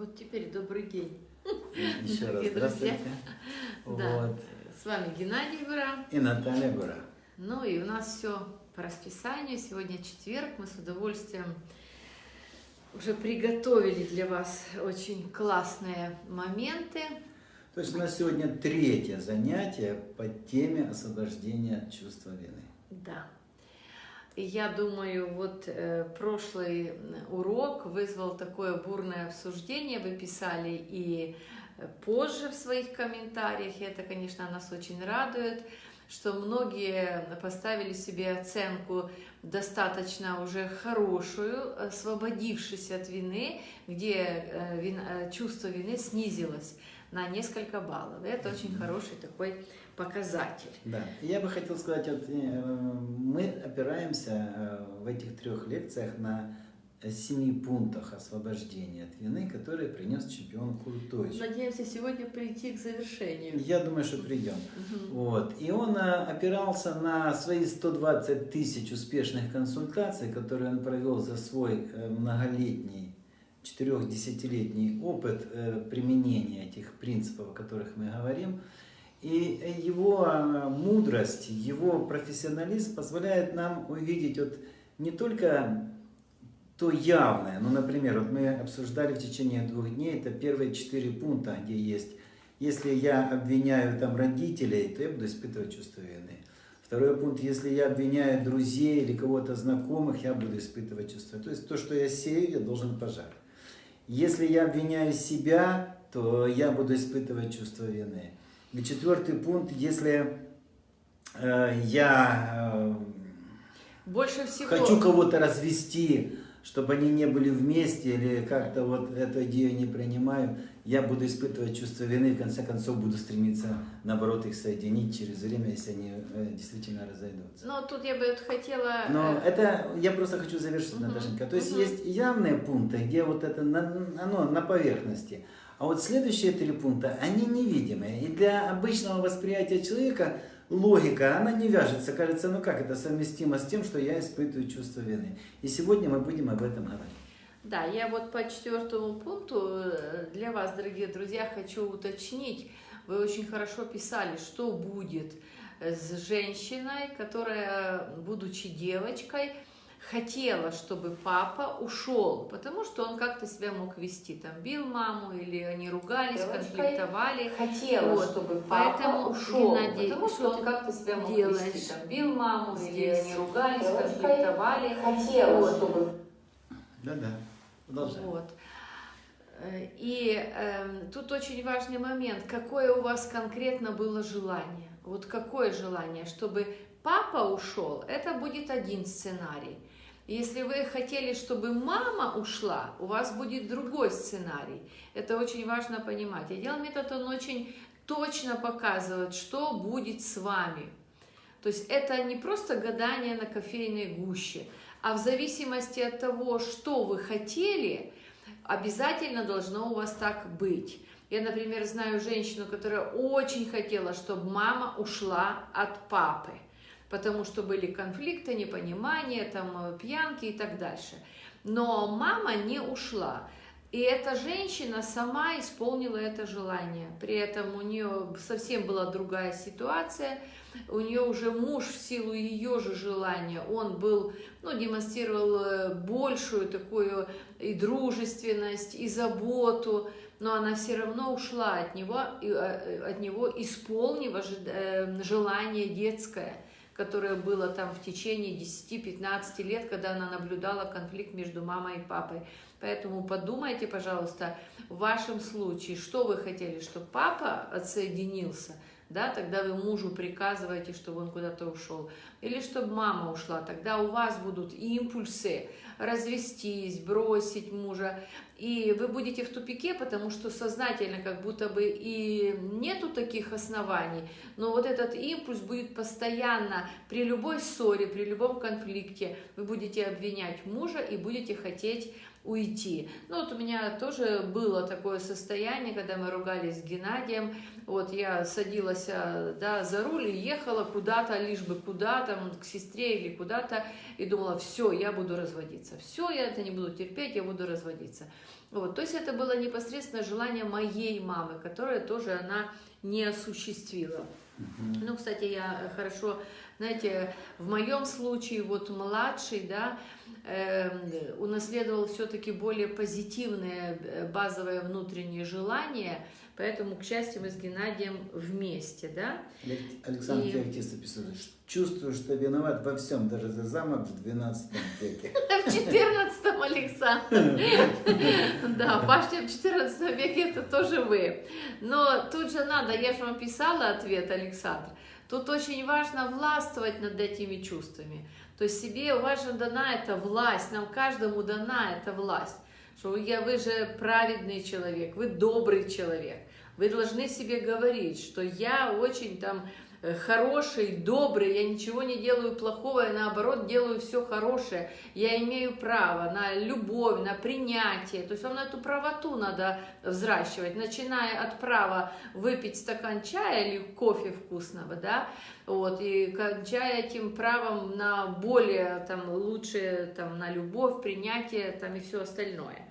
Вот теперь добрый день. Еще раз Дорогие друзья. здравствуйте. Да. Вот. С вами Геннадий Гура. И Наталья Гура. Ну и у нас все по расписанию. Сегодня четверг. Мы с удовольствием уже приготовили для вас очень классные моменты. То есть у нас сегодня третье занятие по теме освобождения чувства вины. Да. Я думаю, вот э, прошлый урок вызвал такое бурное обсуждение, вы писали и э, позже в своих комментариях, и это, конечно, нас очень радует, что многие поставили себе оценку достаточно уже хорошую, освободившись от вины, где э, вин- э, чувство вины снизилось на несколько баллов. Это очень хороший такой показатель. Да. Я бы хотел сказать, вот, э, мы опираемся э, в этих трех лекциях на семи пунктах освобождения от вины, которые принес чемпион Куртович. Надеемся сегодня прийти к завершению. Я думаю, что придем. Мгм. Вот. И он а, опирался на свои 120 тысяч успешных консультаций, которые он провел за свой э, многолетний, четырехдесятилетний опыт э, применения этих принципов, о которых мы говорим. И его а, мудрость, его профессионализм позволяет нам увидеть вот не только то явное, ну, например, вот мы обсуждали в течение двух дней, это первые четыре пункта, где есть, если я обвиняю там родителей, то я буду испытывать чувство вины. Второй пункт, если я обвиняю друзей или кого-то знакомых, я буду испытывать чувство. То есть то, что я сею, я должен пожать. Если я обвиняю себя, то я буду испытывать чувство вины. И четвертый пункт, если э, я э, Больше всего... хочу кого-то развести, чтобы они не были вместе, или как-то вот эту идею не принимаю, я буду испытывать чувство вины, и в конце концов буду стремиться, наоборот, их соединить через время, если они э, действительно разойдутся. Но тут я бы вот хотела... Но э, это я просто хочу завершить, Мгм, Наташенька. То есть мгм. есть явные пункты, где вот это оно на поверхности. А вот следующие три пункта, они невидимые. И для обычного восприятия человека логика, она не вяжется. Кажется, ну как это совместимо с тем, что я испытываю чувство вины. И сегодня мы будем об этом говорить. Да, я вот по четвертому пункту э, для вас, дорогие друзья, хочу уточнить. Вы очень хорошо писали, что будет э, с женщиной, которая, будучи девочкой, хотела, чтобы папа ушел, потому что он как-то себя мог вести, там бил маму или они ругались, Девочкой конфликтовали. хотела, Вот. чтобы папа Поэтому, ушел, Геннадий, потому что что он как-то себя мог делаешь вести, там, бил маму, или здесь? они ругались, Девочкой конфликтовали, хотела, Вот. чтобы Да-да. Вот. Э, И эм, тут очень важный момент, какое у вас конкретно было желание. Вот какое желание, чтобы папа ушел, это будет один сценарий. Если вы хотели, чтобы мама ушла, у вас будет другой сценарий. Это очень важно понимать. Отдел метод, он очень точно показывает, что будет с вами. То есть это не просто гадание на кофейной гуще, а в зависимости от того, что вы хотели, обязательно должно у вас так быть. Я, например, знаю женщину, которая очень хотела, чтобы мама ушла от папы, потому что были конфликты, непонимания, там, э, пьянки и так дальше. Но мама не ушла. И эта женщина сама исполнила это желание. При этом у нее совсем была другая ситуация. У нее уже муж в силу ее же желания, он был, ну, демонстрировал э, большую такую и дружественность, и заботу, но она все равно ушла от него, э, от него исполнив желание детское, которое было там в течение 10-15 лет, когда она наблюдала конфликт между мамой и папой. Поэтому подумайте, пожалуйста, в вашем случае, что вы хотели, чтобы папа отсоединился, да, тогда вы мужу приказываете, чтобы он куда-то ушел, или чтобы мама ушла, тогда у вас будут импульсы развестись, бросить мужа, и вы будете в тупике, потому что сознательно как будто бы и нету таких оснований, но вот этот импульс будет постоянно при любой ссоре, при любом конфликте, вы будете обвинять мужа и будете хотеть уйти. Ну вот у меня тоже было такое состояние, когда мы ругались с Геннадием, вот я садилась а, да, за руль и ехала куда-то, лишь бы куда-то, к сестре или куда-то, и думала, все, я буду разводиться, все, я это не буду терпеть, я буду разводиться. Вот, то есть это было непосредственно желание моей мамы, которое тоже она не осуществила. Ну, кстати, я хорошо, знаете, в моем случае вот младший, да, э, унаследовал все-таки более позитивные э, базовые внутренние желания, поэтому, к счастью, мы с Геннадием вместе, да. Александр и... Феоктиста писал, чувствую, что виноват во всем, даже за замок в 12 веке. В 14 Александр. Да, башня в 14 веке это тоже вы. Но тут же надо, я же вам писала ответ, Александр. Тут очень важно властвовать над этими чувствами. То есть себе важно дана эта власть, нам каждому дана эта власть. Что вы, вы же праведный человек, вы добрый человек. Вы должны себе говорить, что я очень там Э, хороший, добрый, я ничего не делаю плохого, я наоборот делаю все хорошее. Я имею право на любовь, на принятие. То есть вам на эту правоту надо взращивать, начиная от права выпить стакан чая или кофе вкусного, да, вот, и кончая этим правом на более, там, лучшее, там, на любовь, принятие, там, и все остальное.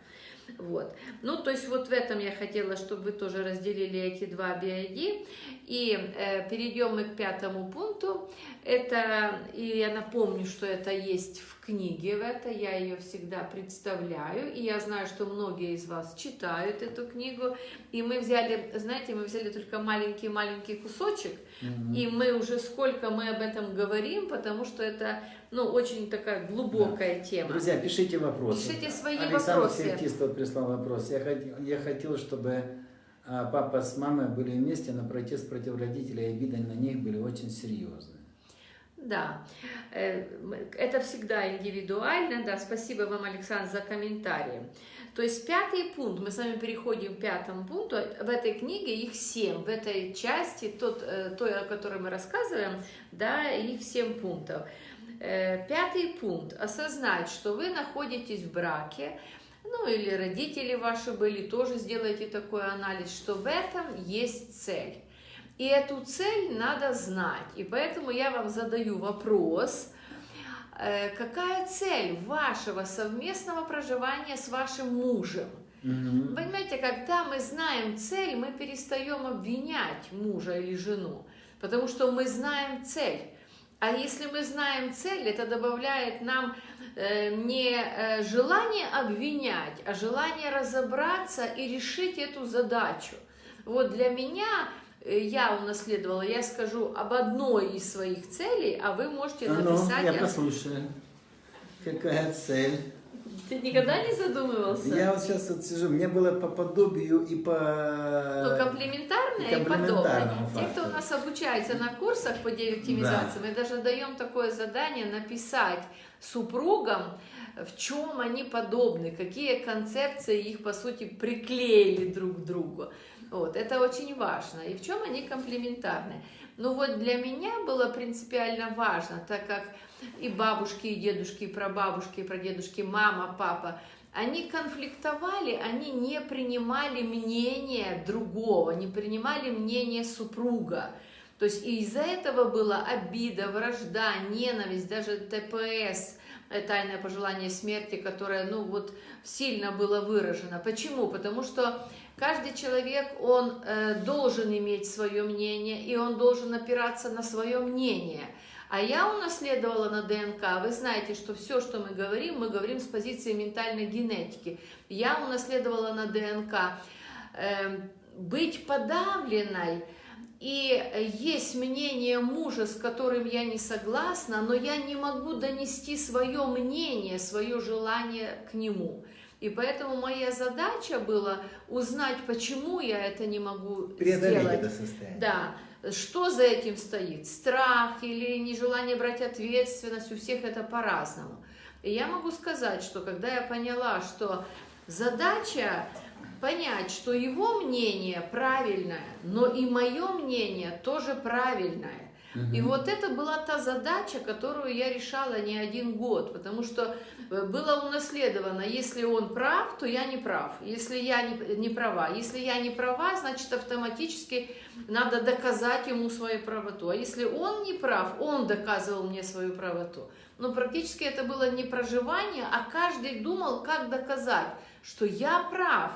Вот. Ну, то есть вот в этом я хотела, чтобы вы тоже разделили эти два BID. И э, перейдем мы к пятому пункту. Это, и я напомню, что это есть в книге в это, я ее всегда представляю, и я знаю, что многие из вас читают эту книгу, и мы взяли, знаете, мы взяли только маленький-маленький кусочек, mm-hmm. и мы уже сколько мы об этом говорим, потому что это ну, очень такая глубокая да. тема. Друзья, пишите вопросы. Пишите свои Александр вопросы. Александр Сертистов прислал вопрос. Я, хотел, я хотел, чтобы а, папа с мамой были вместе, но протест против родителей и обиды на них были очень серьезные. Да, э, это всегда индивидуально, да, спасибо вам, Александр, за комментарии. То есть пятый пункт, мы с вами переходим к пятому пункту, в этой книге их семь, в этой части, тот, э, той, о которой мы рассказываем, да, их семь пунктов. Э, пятый пункт. Осознать, что вы находитесь в браке, ну или родители ваши были, тоже сделайте такой анализ, что в этом есть цель. И эту цель надо знать. И поэтому я вам задаю вопрос, какая цель вашего совместного проживания с вашим мужем? Угу. Понимаете, когда мы знаем цель, мы перестаем обвинять мужа или жену, потому что мы знаем цель. А если мы знаем цель, это добавляет нам э, не э, желание обвинять, а желание разобраться и решить эту задачу. Вот для меня э, я унаследовала, я скажу об одной из своих целей, а вы можете а ну, написать... Ну, я послушаю. Какая цель? Ты никогда не задумывался? Я вот сейчас вот сижу, мне было по подобию и по... Ну, комплементарное и, и подобное. Те, кто у нас обучается на курсах по деоптимизации, да. мы даже даем такое задание написать супругам, в чем они подобны, какие концепции их, по сути, приклеили друг к другу. Вот, это очень важно. И в чем они комплементарны. Ну вот для меня было принципиально важно, так как и бабушки, и дедушки, и прабабушки, и прадедушки, мама, папа, они конфликтовали, они не принимали мнение другого, не принимали мнение супруга. То есть из-за этого была обида, вражда, ненависть, даже ТПС, э, тайное пожелание смерти, которое, ну вот, сильно было выражено. Почему? Потому что каждый человек, он э, должен иметь свое мнение, и он должен опираться на свое мнение – а я унаследовала на ДНК. Вы знаете, что все, что мы говорим, мы говорим с позиции ментальной генетики. Я унаследовала на ДНК э, быть подавленной, и есть мнение мужа, с которым я не согласна, но я не могу донести свое мнение, свое желание к нему. И поэтому моя задача была узнать, почему я это не могу Преодолеть сделать. это состояние. Да. Что за этим стоит? Страх или нежелание брать ответственность? У всех это по-разному. И я могу сказать, что когда я поняла, что задача понять, что его мнение правильное, но и мое мнение тоже правильное. И вот это была та задача, которую я решала не один год, потому что э, было унаследовано, если он прав, то я не прав, если я не, не права, если я не права, значит автоматически надо доказать ему свою правоту, а если он не прав, он доказывал мне свою правоту. Но практически это было не проживание, а каждый думал, как доказать, что я прав.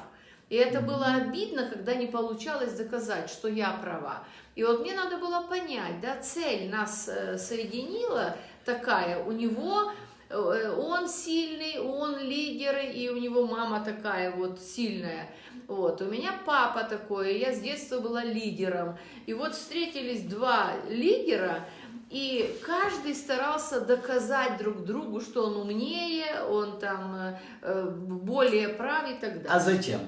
И это было обидно, когда не получалось доказать, что я права. И вот мне надо было понять, да, цель нас э, соединила такая, у него э, он сильный, он лидер, и у него мама такая вот сильная. Вот, у меня папа такой, я с детства была лидером. И вот встретились два лидера, и каждый старался доказать друг другу, что он умнее, он там э, более прав и так далее. А зачем?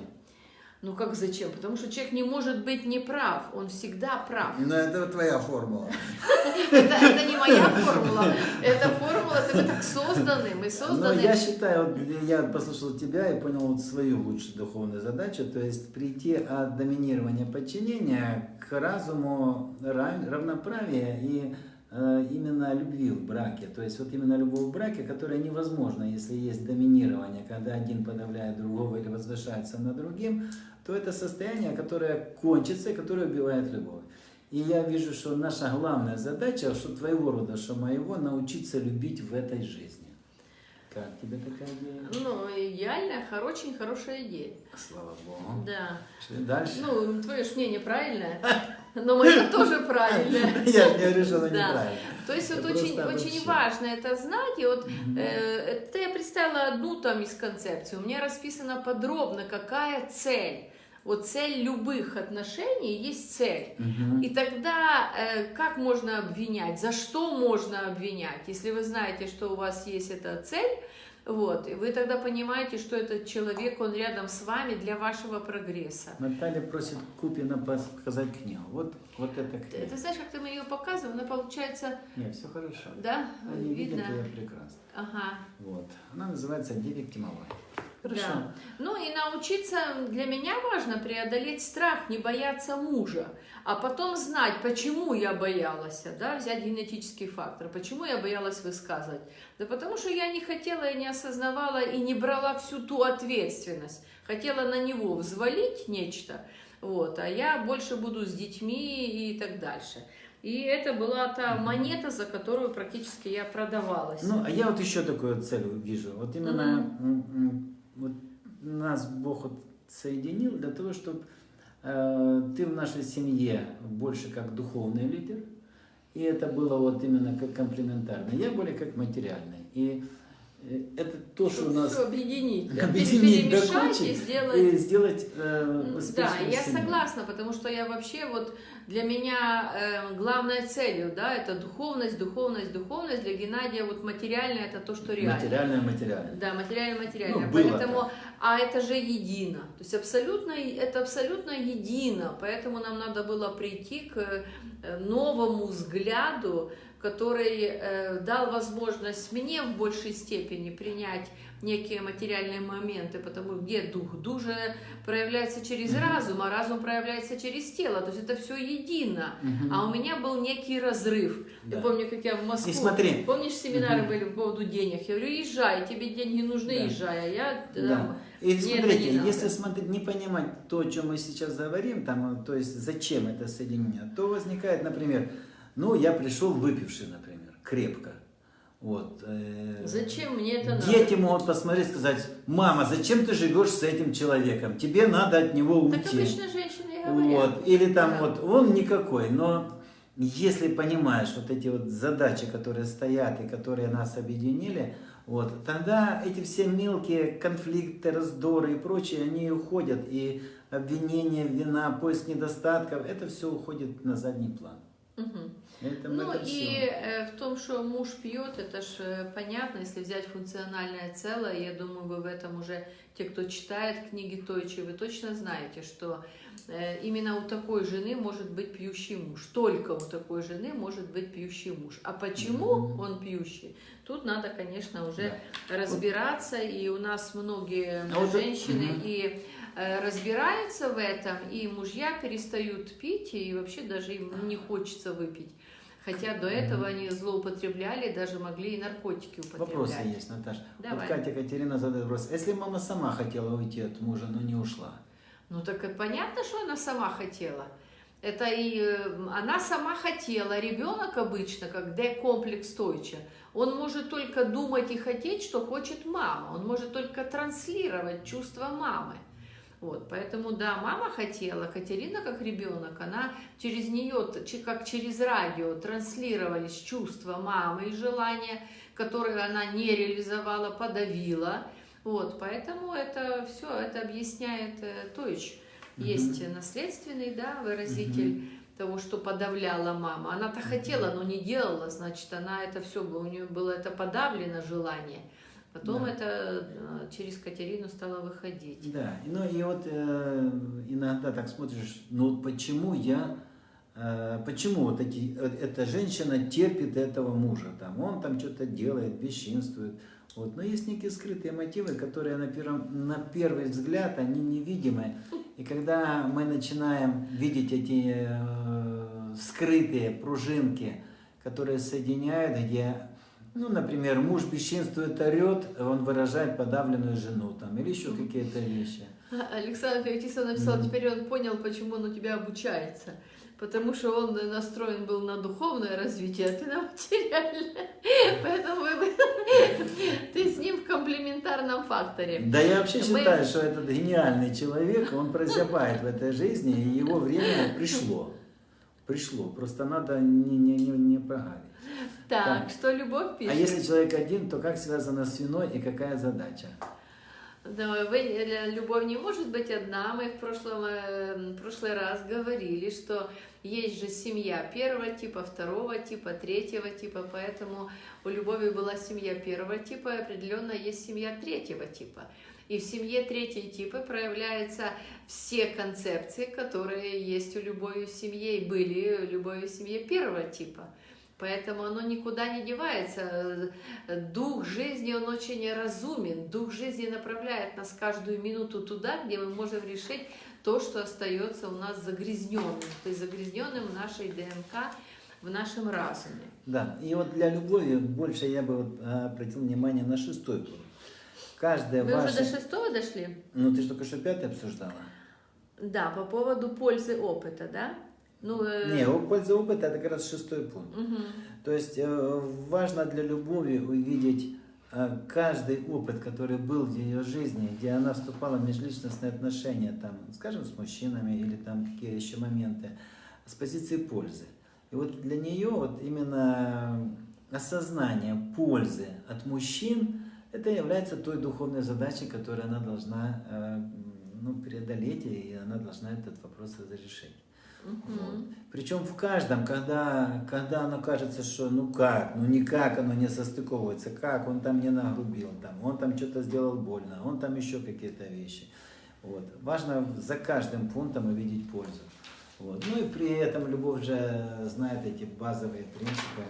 Ну как зачем? Потому что человек не может быть неправ, он всегда прав. Но это твоя формула. Это, не моя формула, это формула, это мы так созданы, мы Но созданы. я считаю, я послушал тебя и понял свою лучшую духовную задачу, то есть прийти от доминирования подчинения к разуму ра- равноправия и именно любви в браке. То есть вот именно любовь в браке, которая невозможна, если есть доминирование, когда один подавляет другого или возвышается над другим, то это состояние, которое кончится и которое убивает любовь. И я вижу, что наша главная задача, что твоего рода, что моего, научиться любить в этой жизни. Как тебе такая идея? Ну, идеальная, очень хорошая идея. Слава Богу. Да. Дальше. Ну, твое мнение правильное, но мое тоже правильное. Я же не говорю, что Да. неправильно. То есть вот очень, очень важно это знать. И вот э, это я представила одну там из концепций. У меня расписано подробно, какая цель. Вот цель любых отношений есть цель. Мгм. И тогда э, как можно обвинять? За что можно обвинять? Если вы знаете, что у вас есть эта цель, вот, и вы тогда понимаете, что этот человек, он рядом с вами для вашего прогресса. Наталья просит Купина показать книгу. Вот, вот эта книга. ты знаешь, как ты мне ее показывал, она получается, Нет, все хорошо. да, Они видят видно. ее прекрасно. Ага. Вот. Она называется «Девять Кимовой». Хорошо. Да. Ну и научиться, для меня важно преодолеть страх, не бояться мужа, а потом знать, почему я боялась, да, взять генетический фактор, почему я боялась высказывать. Да потому что я не хотела и не осознавала и не брала всю ту ответственность. Хотела на него взвалить нечто, вот, а я больше буду с детьми и так дальше. И это была та монета, за которую практически я продавалась. Ну, а я вот еще такую цель вижу. Вот именно м, м, вот нас Бог вот соединил для того, чтобы ты в нашей семье больше как духовный лидер, и это было вот именно как комплементарно. Я более как материальный. И э, это то, что у нас объединить, да, объединить до перемешать кучи и сделать и сделать э, Да, я семью. согласна, потому что я вообще вот для меня э, главной целью, да, это духовность, духовность, духовность. Для Геннадия вот материальное это то, что реально. Материальное, материальное. Да, материально, материально. Ну, было поэтому, так. а это же едино. То есть абсолютно, это абсолютно едино. Поэтому нам надо было прийти к э, новому взгляду, который э, дал возможность мне в большей степени принять некие материальные моменты, потому где дух дух же проявляется через разум, а разум проявляется через тело. То есть это все едино. Мгм. А у меня был некий разрыв. Да. Я помню, как я в Москву. И смотри. Помнишь, семинары Мгм. были по поводу денег? Я говорю, езжай, тебе деньги нужны, Да. езжай. А я Да. там, И смотрите, не если смотреть, не понимать то, о чем мы сейчас говорим, там, то есть зачем это соединение, то возникает, например, ну, я пришел выпивший, например, крепко. Вот, э, зачем мне это надо? Дети могут посмотреть и сказать, мама, зачем ты живешь с этим человеком? Тебе надо от него Так уйти. обычно женщины говорят. Вот. Или там Да. вот, он никакой, но если понимаешь вот эти вот задачи, которые стоят и которые нас объединили, вот, тогда эти все мелкие конфликты, раздоры и прочее, они уходят, и обвинение, вина, поиск недостатков, это все уходит на задний план. Это, Ну это и всё. э, в том, что муж пьет, это ж э, понятно, если взять функциональное целое, я думаю, вы в этом уже, те, кто читает книги Тойчи, вы точно знаете, что э, именно у такой жены может быть пьющий муж. Только у такой жены может быть пьющий муж. А почему он пьющий? Тут надо, конечно, уже разбираться, и у нас многие А вот женщины Мгм. и э, разбираются в этом, и мужья перестают пить, и вообще даже им не хочется выпить. Хотя до этого они злоупотребляли, даже могли и наркотики употреблять. Вопросы есть, Наташа. Давай. Вот Катя Катерина задает вопрос. Если мама сама хотела уйти от мужа, но не ушла? Ну так и понятно, что она сама хотела. Это и э, она сама хотела. Ребенок обычно, как D-комплекс Тойча, он может только думать и хотеть, что хочет мама. Он может только транслировать чувства мамы. Вот, поэтому, да, мама хотела, Катерина как ребенок, она через нее, как через радио, транслировались чувства мамы и желания, которые она не реализовала, подавила. Вот, поэтому это все, это объясняет э, Тойч. Есть наследственный, да, выразитель того, что подавляла мама. Она-то хотела, но не делала, значит, она это все, у нее было это подавлено желание. Потом Да. это э, через Катерину стало выходить. Да, и, ну и вот э, иногда так смотришь, ну почему я, э, почему вот эти, э, эта женщина терпит этого мужа, там, он там что-то делает, бесчинствует, вот, но есть некие скрытые мотивы, которые на, первом, на первый взгляд, они невидимы, и когда мы начинаем видеть эти э, скрытые пружинки, которые соединяют, где ну, например, муж бесчинствует, орет, он выражает подавленную жену там, или еще какие-то вещи. Александр Феоктистов написал, теперь он понял, почему он у тебя обучается. Потому что он настроен был на духовное развитие, а ты на материальное. Поэтому вы- ты с ним в комплементарном факторе. Да я вообще Мы- считаю, что этот гениальный человек, он прозябает в этой жизни, и его время пришло. Пришло. Просто надо не, не, не, не прогадить. Так, Так. что любовь пишет? А если человек один, то как связано с виной и какая задача? Да, вы, э, любовь не может быть одна. Мы в прошлом, э, в прошлый раз говорили, что есть же семья первого типа, второго типа, третьего типа, поэтому у любови была семья первого типа, и определенно есть семья третьего типа. И в семье третьего типа проявляются все концепции, которые есть у любови в семье и были у любови в семье первого типа. Поэтому оно никуда не девается. Дух жизни, он очень разумен. Дух жизни направляет нас каждую минуту туда, где мы можем решить то, что остается у нас загрязненным, то есть загрязненным в нашей ДНК, в нашем разуме. Да, и вот для любови больше я бы вот, а, обратил внимание на шестой пункт. Каждая Вы ваша... уже до шестого дошли? Ну, ты же только что пятый обсуждала. Да, по поводу пользы опыта, да? Ну, э, Не, польза опыта это как раз шестой пункт. мгм. То есть э, важно для любови увидеть э, каждый опыт, который был в ее жизни, где она вступала в межличностные отношения, там, скажем, с мужчинами или там какие еще моменты, с позиции пользы. И вот для нее вот именно осознание пользы от мужчин, это является той духовной задачей, которую она должна э, ну, преодолеть, и она должна этот вопрос разрешить. Мгм. Причем в каждом, когда, когда оно кажется, что ну как, ну никак оно не состыковывается, как он там не нагрубил, там, он там что-то сделал больно, он там еще какие-то вещи. Вот. Важно за каждым пунктом увидеть пользу. Вот. Ну и при этом любовь же знает эти базовые принципы,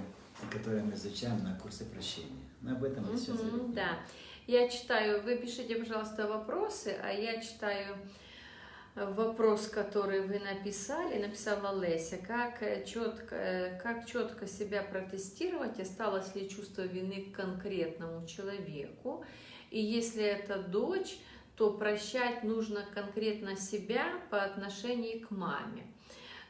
которые мы изучаем на курсе прощения. Об этом мы сейчас. Да. Я читаю, вы пишите, пожалуйста, вопросы, а я читаю вопрос, который вы написали, написала Леся. Как э, четко, э, как четко себя протестировать, осталось ли чувство вины к конкретному человеку? И если это дочь, то прощать нужно конкретно себя по отношению к маме.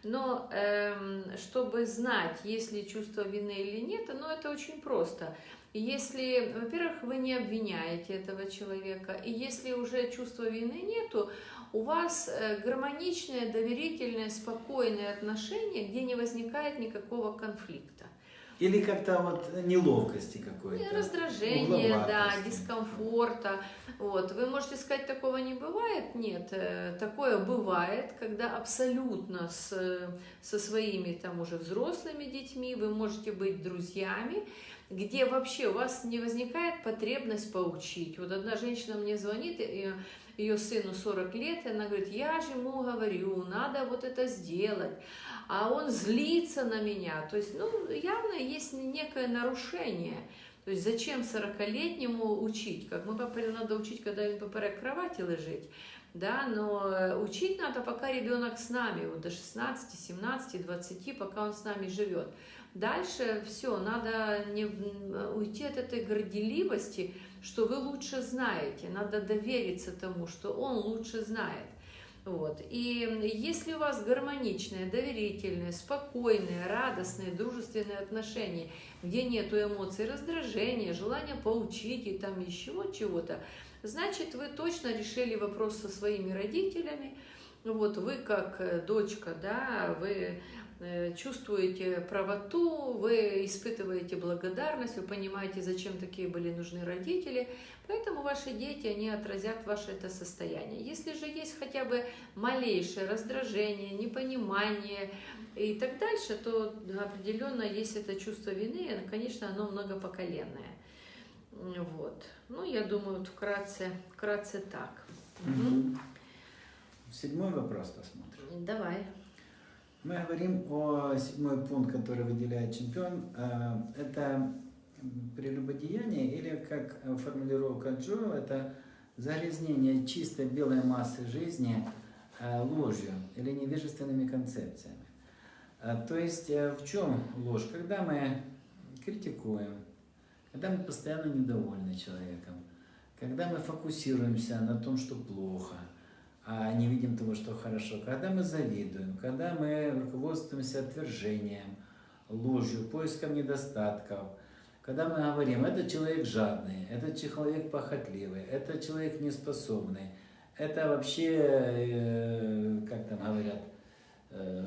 Но эм, чтобы знать, есть ли чувство вины или нет, ну это очень просто. Если, во-первых, вы не обвиняете этого человека, и если уже чувства вины нету, у вас э, гармоничное, доверительное, спокойное отношение, где не возникает никакого конфликта. Или как-то вот неловкости какой-то. Раздражение, да, дискомфорта. Вот. Вы можете сказать, такого не бывает? Нет, э, такое бывает, когда абсолютно с, э, со своими там уже взрослыми детьми вы можете быть друзьями, где вообще у вас не возникает потребность поучить. Вот одна женщина мне звонит, ее сыну 40 лет, и она говорит, я же ему говорю, надо вот это сделать, а он злится на меня. То есть, ну, явно есть некое нарушение. То есть зачем 40-летнему учить? Как ми говоримо, надо учить, когда він поперек кровати лежить. да, но э, учить надо, пока ребенок с нами, вот до 16, 17, 20, пока он с нами живет. Дальше все, надо не м, уйти от этой горделивости, что вы лучше знаете, надо довериться тому, что он лучше знает. Вот. И если у вас гармоничные, доверительные, спокойные, радостные, дружественные отношения, где нету эмоций раздражения, желания поучить и там еще чего-то, значит, вы точно решили вопрос со своими родителями. Вот вы как э, дочка, да, вы э, чувствуете правоту, вы испытываете благодарность, вы понимаете, зачем такие были нужны родители, поэтому ваши дети, они отразят ваше это состояние. Если же есть хотя бы малейшее раздражение, непонимание и так дальше, то определенно есть это чувство вины, и, конечно, оно многопоколенное. Вот. Ну, я думаю, вот вкратце, вкратце так. Мгм. Седьмой вопрос посмотрим. Давай. Мы говорим о седьмой пункт, который выделяет чемпион. Э, Это прелюбодеяние или, как формулировка Джо, это загрязнение чистой белой массы жизни э, ложью или невежественными концепциями. Э, То есть в чем ложь? Когда мы критикуем, когда мы постоянно недовольны человеком, когда мы фокусируемся на том, что плохо, а не видим того, что хорошо, когда мы завидуем, когда мы руководствуемся отвержением, ложью, поиском недостатков, когда мы говорим, этот человек жадный, этот человек похотливый, этот человек неспособный, это вообще, э, как там говорят, э,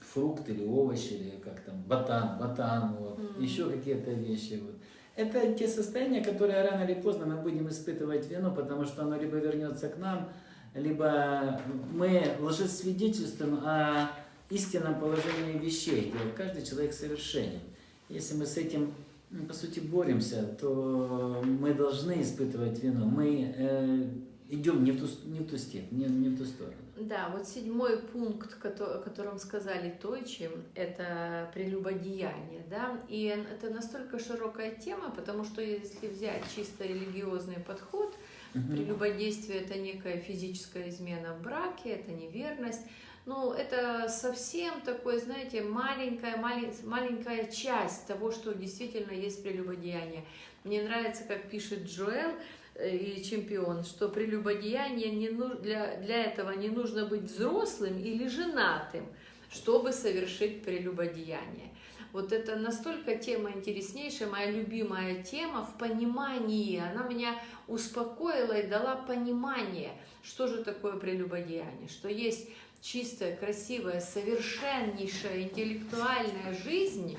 фрукт или овощ, или как там, ботан, ботан, вот, Мгм. еще какие-то вещи. Вот. Это те состояния, которые рано или поздно мы будем испытывать вину, потому что оно либо вернется к нам, либо мы лжесвидетельствуем о истинном положении вещей, где каждый человек совершенен. Если мы с этим, м, по сути, боремся, то мы должны испытывать вину. Мы э, идем не в ту, не в ту степь, не, не в ту сторону. Да, вот седьмой пункт, о котором сказали Тойчи, это прелюбодеяние, да, и это настолько широкая тема, потому что если взять чисто религиозный подход, Мгм. прелюбодействие это некая физическая измена в браке, это неверность, ну, это совсем такое, знаете, маленькая, малень- маленькая часть того, что действительно есть прелюбодеяние. Мне нравится, как пишет Джоэл, э, и чемпион, что прелюбодеяние не ну- для, для этого не нужно быть взрослым или женатым, чтобы совершить прелюбодеяние. Вот это настолько тема интереснейшая, моя любимая тема в понимании. Она меня успокоила и дала понимание, что же такое прелюбодеяние, что есть чистая, красивая, совершеннейшая интеллектуальная жизнь,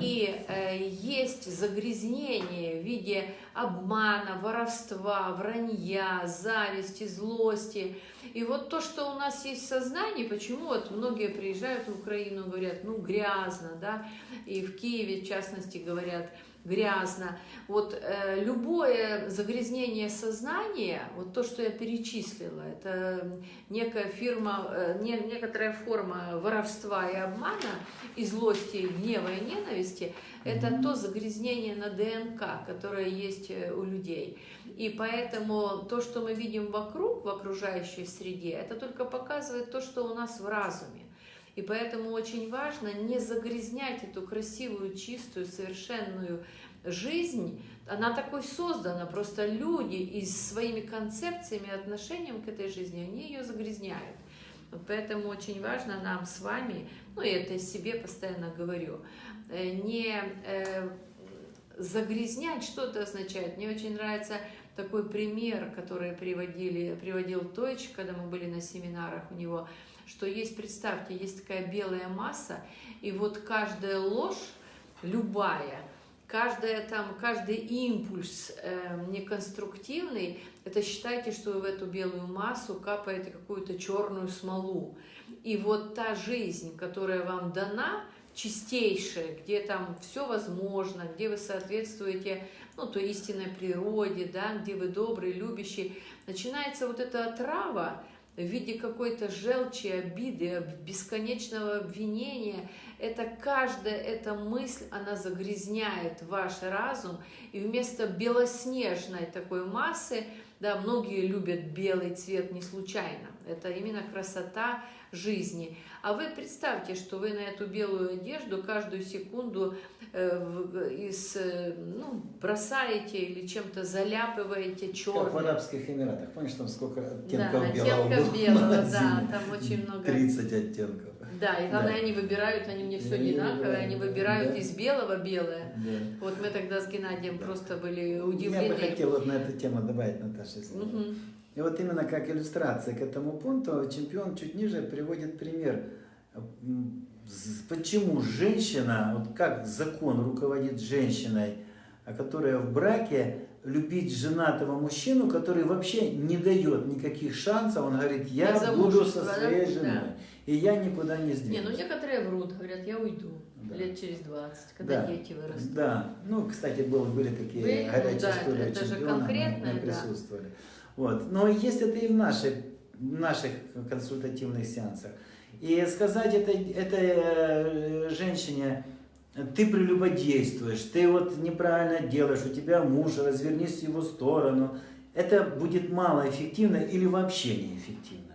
И э, есть загрязнение в виде обмана, воровства, вранья, зависти, злости. И вот то, что у нас есть в сознании, почему вот многие приезжают в Украину говорят, ну грязно, да, и в Киеве, в частности, говорят, грязно. Вот э, любое загрязнение сознания, вот то, что я перечислила, это некая фирма, э, не, некоторая форма воровства и обмана, и злости, и гнева, и ненависти, это то загрязнение на ДНК, которое есть э, у людей. И поэтому то, что мы видим вокруг, в окружающей среде, это только показывает то, что у нас в разуме. И поэтому очень важно не загрязнять эту красивую, чистую, совершенную жизнь. Она такой создана, просто люди и своими концепциями, отношением к этой жизни, они ее загрязняют. Вот поэтому очень важно нам с вами, ну и это себе постоянно говорю, э, не э, загрязнять, что это означает. Мне очень нравится такой пример, который приводили, приводил Тойч, когда мы были на семинарах у него, что есть, представьте, есть такая белая масса, и вот каждая ложь, любая, каждая там, каждый импульс э, неконструктивный, это считайте, что в эту белую массу капаете какую-то черную смолу. И вот та жизнь, которая вам дана, чистейшая, где там все возможно, где вы соответствуете ну, той истинной природе, да, где вы добрый, любящий, начинается вот эта отрава в виде какой-то желчи, обиды, бесконечного обвинения. Это каждая эта мысль, она загрязняет ваш разум, и вместо белоснежной такой массы Да, многие любят белый цвет не случайно. Это именно красота жизни. А вы представьте, что вы на эту белую одежду каждую секунду э, в- из, э, ну, бросаете или чем-то заляпываете Как в. Арабских Эмиратах. Помнишь, там сколько Да, оттенков белого оттенков белого, да, там очень много. 30 оттенков. Да, и главное, Да. они выбирают, они мне все Они одинаковые, они выбирают Да. из белого белое. Да. Вот мы тогда с Геннадием Да. просто были Я удивлены. бы хотел вот на эту тему добавить, Наташа. если. Мгм. И вот именно как иллюстрация к этому пункту чемпион чуть ниже приводит пример. Почему женщина, вот как закон руководит женщиной, а которая в браке, любить женатого мужчину, который вообще не дает никаких шансов, он говорит, я На буду со своей Да. И я никуда не Не, сдвинусь. ну некоторые врут, говорят, я уйду Да. лет через 20, когда Да. дети вырастут. Да, ну, кстати, был, были такие Были, ну горячие да, истории это же чемпиона, мы- конкретное, мы да. присутствовали. Вот. Но есть это и в наших, в наших консультативных сеансах. И сказать это, этой э, женщине, ты прелюбодействуешь, ты вот неправильно делаешь, у тебя муж, развернись в его сторону, это будет малоэффективно или вообще неэффективно.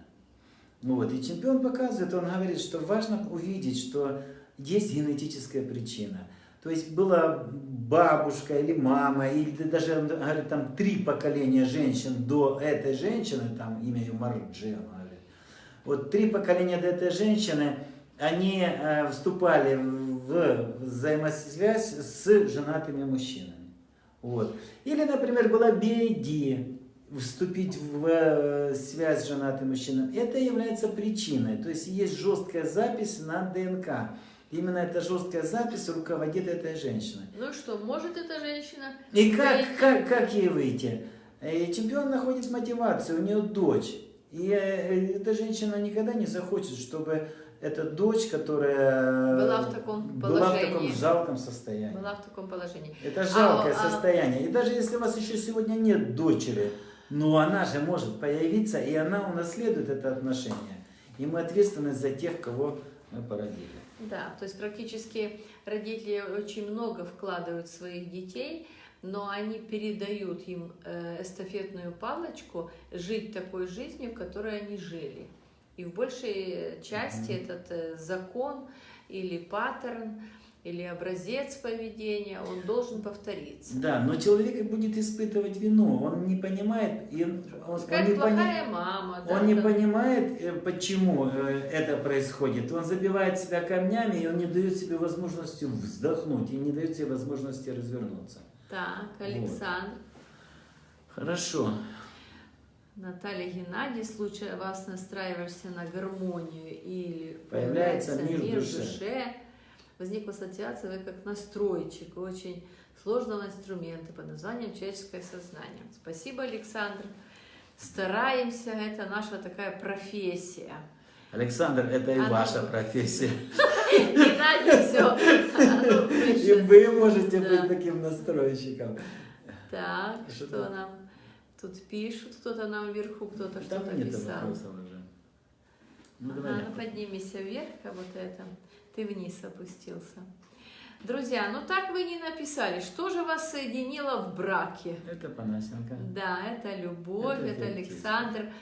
Ну Вот. И чемпион показывает, он говорит, что важно увидеть, что есть генетическая причина. То есть была бабушка или мама, или даже говорит, там три поколения женщин до этой женщины, там имя ее Марджи, он говорит. Вот три поколения до этой женщины, они э, вступали в взаимосвязь с женатыми мужчинами. Вот. Или, например, была BID, вступить в э, связь с женатым мужчиной. Это является причиной. То есть есть жесткая запись на ДНК. Именно эта жесткая запись руководит этой женщиной. Ну что, может эта женщина? И как, как, как ей выйти? И чемпион находит мотивацию, у нее дочь. И э, эта женщина никогда не захочет, чтобы эта дочь, которая Была в таком была в таком жалком состоянии. Была в таком положении. Это жалкое А, а- состояние. И даже если у вас еще сегодня нет дочери, но она же может появиться, и она унаследует это отношение. И мы ответственны за тех, кого мы породили. Да, то есть практически родители очень много вкладывают в своих детей, но они передают им э, эстафетную палочку жить такой жизнью, которой они жили. И в большей части Мгм. этот э, закон или паттерн, или образец поведения, он должен повториться. Да, но человек будет испытывать вину, он не понимает, и он, он- он не, пони- мама, да, он не понимает, э, почему э, это происходит. Он забивает себя камнями, и он не дает себе возможности вздохнуть, и не дает себе возможности развернуться. Так, Александр. Хорошо. Наталья Геннадий, в случае вас настраиваешься на гармонию или Появляется мир в в душе. душе, возникла ассоциация, вы как настройщик очень сложного инструмента под названием человеческое сознание. Спасибо, Александр. Стараемся, это наша такая профессия. Александр, это и Она- ваша профессия. Геннадий, все. И вы можете быть таким настройщиком. Так, Что нам тут пишут, кто-то нам вверху, кто-то что-то писал. Ну, давай. ну поднимись вверх, как будто это ты вниз опустился. Друзья, ну так вы не написали, что же вас соединило в браке? Это Панасенко. Да, это любовь, Это это. Александр.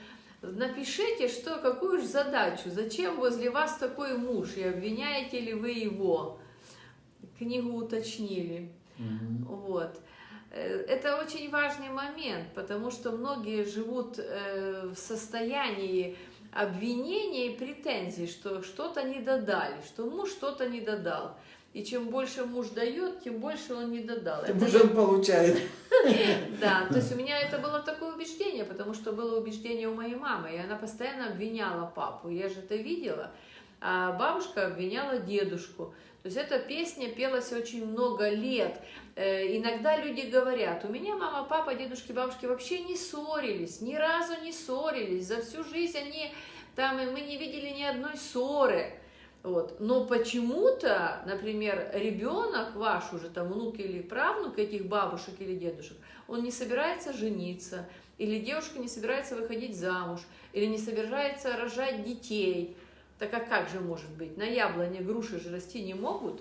Напишите, что, какую же задачу, зачем возле вас такой муж, и обвиняете ли вы его? Книгу уточнили. Мгм. Вот. Э, Это очень важный момент, потому что многие живут э, в состоянии обвинения и претензий, что что-то не додали, что муж что-то не додал. И чем больше муж дает, тем больше он не додал. Тем уже он получает. да, то есть у меня это было такое убеждение, потому что было убеждение у моей мамы, и она постоянно обвиняла папу, я же это видела, а бабушка обвиняла дедушку. То есть эта песня пелась очень много лет. Э, Иногда люди говорят, у меня мама, папа, дедушки, бабушки вообще не ссорились, ни разу не ссорились, за всю жизнь они, там, и мы не видели ни одной ссоры. Вот. Но почему-то, например, ребенок ваш уже, там, внук или правнук этих бабушек или дедушек, он не собирается жениться, или девушка не собирается выходить замуж, или не собирается рожать детей. Так а как же может быть? На яблоне груши же расти не могут.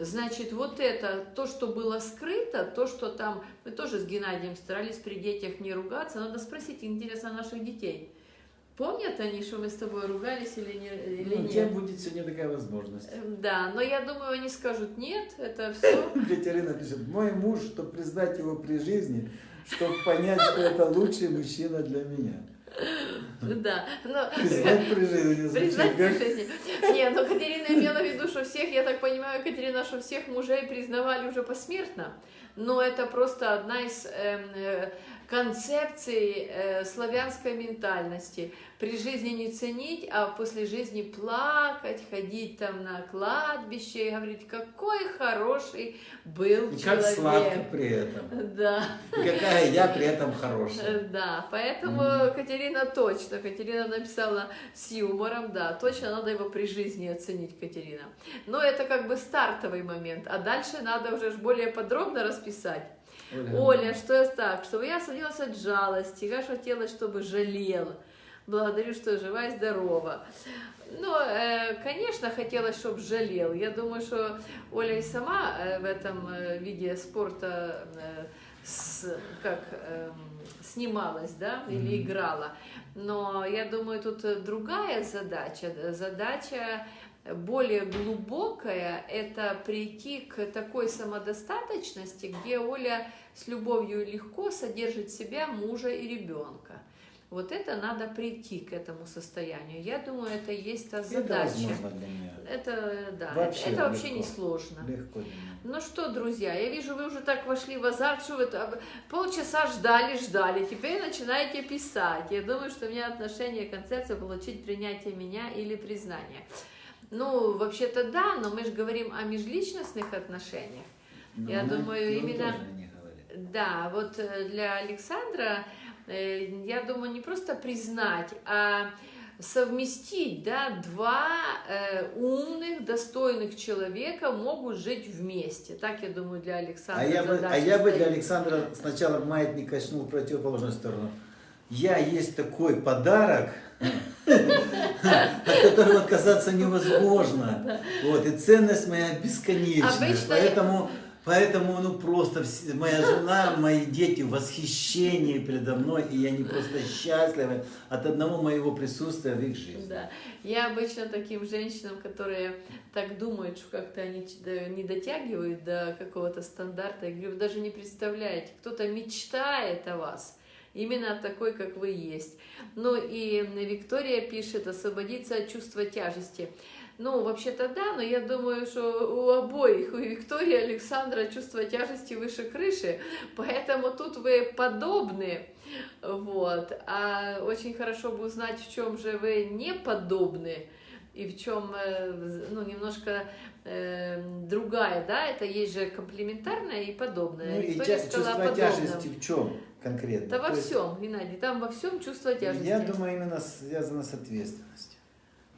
Значит, вот это, то, что было скрыто, то, что там, мы тоже с Геннадием старались при детях не ругаться, надо спросить, интересно, наших детей. Помнят они, что мы с тобой ругались или, не, или Ну, у тебя нет? будет сегодня такая возможность. Эм, Да, но я думаю, они скажут нет, это все. Катерина пишет, мой муж, чтобы признать его при жизни, чтобы понять, что это лучший мужчина для меня. Да, но Признать при жизни признать при жизни. Не, но Катерина имела в виду, что всех, я так понимаю, Катерина, что всех мужей признавали уже посмертно. Но это просто одна из эм, э, славянской ментальности. При жизни не ценить, а после жизни плакать, ходить там на кладбище и говорить, какой хороший был И человек. как сладко при этом. Да. И какая я при этом хорошая. Да, поэтому Катерина точно, Катерина написала с юмором, да, точно надо его при жизни оценить, Катерина. Но это как бы стартовый момент, а дальше надо уже более подробно расписать. Оля, что я так, чтобы я освободилась от жалости, я хотела, чтобы жалел. Благодарю, что жива и здорова. Ну, э, конечно, хотелось, чтобы жалел. Я думаю, что Оля и сама э, в этом э, виде спорта с- как эм, снималась, да, или играла. Но я думаю, тут другая задача. Задача более глубокая – это прийти к такой самодостаточности, где Оля с любовью и легко содержит себя, мужа и ребенка. Вот это надо прийти к этому состоянию. Я думаю, это есть та Это задача. возможно для меня. Это, да, Вообще это вообще не легко. сложно. Легко. Ну что, друзья, я вижу, вы уже так вошли в азарт, что вы там полчаса ждали, ждали, теперь начинаете писать. Я думаю, что у меня отношение, концепция получить принятие меня или признание. Ну, вообще-то да, но мы же говорим о межличностных отношениях. Но Я думаю, именно- не. Да, вот э, для Александра, э, я думаю, не просто признать, а совместить, да, два э, умных, достойных человека могут жить вместе. Так, я думаю, для Александра А я, бы, а я бы для. Александра сначала маятник качнул в противоположную сторону. Я есть такой подарок, от которого отказаться невозможно. Вот, и ценность моя бесконечная. Обычно- Поэтому, поэтому, ну просто моя жена, мои дети в восхищении передо мной, и они просто счастливы от одного моего присутствия в их жизни. Да. Я обычно таким женщинам, которые так думают, что как-то они не дотягивают до какого-то стандарта, я говорю, вы даже не представляете, кто-то мечтает о вас, именно такой, как вы есть. Ну и Виктория пишет, освободиться от чувства тяжести. Ну, вообще-то да, но я думаю, что у обоих, у Виктории и Александра чувство тяжести выше крыши, поэтому тут вы подобны. Вот. А очень хорошо бы узнать, в чем же вы не подобны и в чем, ну, немножко э, другая, да, это есть же комплементарное и подобное. Ну и Никто тя- не сказал чувство о подобном. тяжести в чем конкретно? Да во есть- всем, Геннадий, там во всем чувство тяжести. Я думаю, именно связано с ответственностью.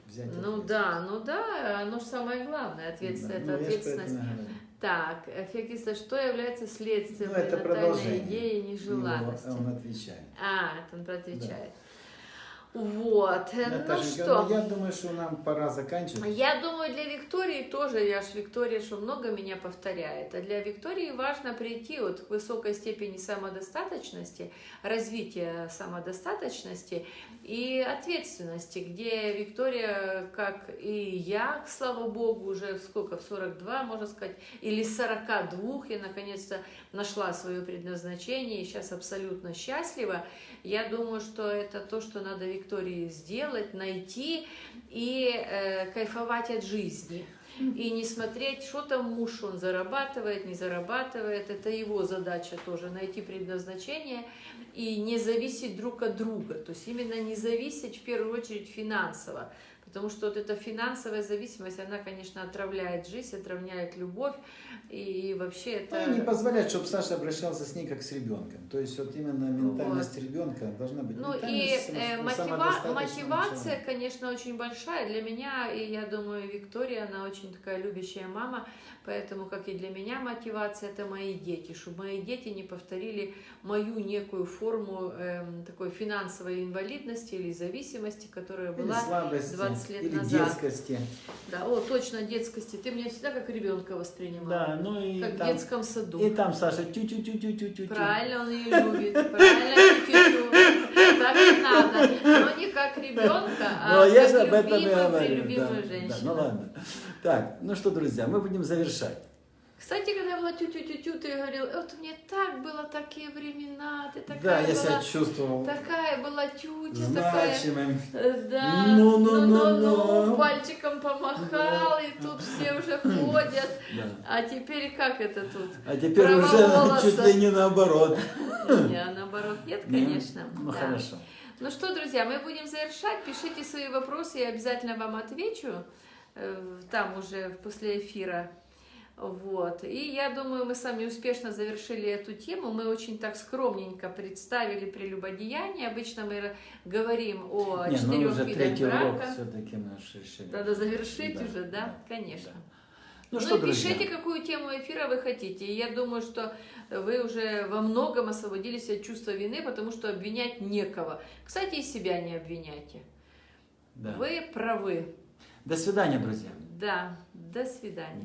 Взять Ну ответственность. да, ну да, оно же самое главное, ответственность, Да, это ну, ответственность. Так, эффектиста, что является следствием Ну, это продолжение. идеи Его- нежеланности? Он отвечает. А, это он отвечает. Вот, э, ну Наташенька, что? ну, я думаю, что нам пора заканчивать. Я думаю, для Виктории тоже, я ж Виктория, что много меня повторяет, а для Виктории важно прийти вот к высокой степени самодостаточности, развития самодостаточности и ответственности, где Виктория, как и я, слава богу, уже сколько, в 42, можно сказать, или 42, я наконец-то нашла свое предназначение и сейчас абсолютно счастлива. Я думаю, что это то, что надо Виктории сделать, найти и э, кайфовать от жизни. И не смотреть, что там муж, он зарабатывает, не зарабатывает. Это его задача тоже, найти предназначение и не зависеть друг от друга. То есть именно не зависеть в первую очередь финансово. Потому что вот эта финансовая зависимость, она, конечно, отравляет жизнь, отравляет любовь. И вообще это... Ну, не позволять, чтобы Саша обращался с ней как с ребенком. То есть вот именно ментальность ребенка должна быть. Ну и ментальность само- э, мотива- мотивация, конечно, очень большая для меня, и я думаю, Виктория, она очень такая любящая мама, поэтому, как и для меня, мотивация – это мои дети, чтобы мои дети не повторили мою некую форму эм, такой финансовой инвалидности или зависимости, которая Или была слабости. 20 20 лет или назад. детскости. Да, о, точно, детскости. Ты меня всегда как ребенка воспринимал. Да, ну и Как в там, детском саду. и там Саша тю-тю-тю-тю-тю-тю. Правильно, он ее любит. Правильно, тю-тю. Так и надо. Как ребенка, а Ну, я как об этом и любимую, говорю. да, женщину. да, ну ладно. Так, ну что, друзья, мы будем завершать. Кстати, когда была тю-тю-тю-тю, ты говорил, вот мне так было такие времена, ты да, такая я была, себя чувствовал такая была тютя, такая... значимым. э, Да, Ну, ну, ну, ну, ну. пальчиком помахал, и тут все уже ходят. Да. А теперь как это тут? А теперь Право уже голоса. чуть ли не наоборот. Не, наоборот, нет, конечно. Ну, да. хорошо. Ну что, друзья, мы будем завершать. Пишите свои вопросы, я обязательно вам отвечу. э, Там уже после эфира. Вот. И я думаю, мы с вами успешно завершили эту тему. Мы очень так скромненько представили прелюбодеяние. Обычно мы говорим о Не, ну четырех уже видах третий урок брака. все-таки уж решили. Надо завершить Да, уже, да? да, Конечно. да. Ну, Ну что, и друзья, пишите, какую тему эфира вы хотите. И я думаю, что вы уже во многом освободились от чувства вины, потому что обвинять некого. Кстати, и себя не обвиняйте. да. Вы правы. До свидания, друзья. Да. До свидания.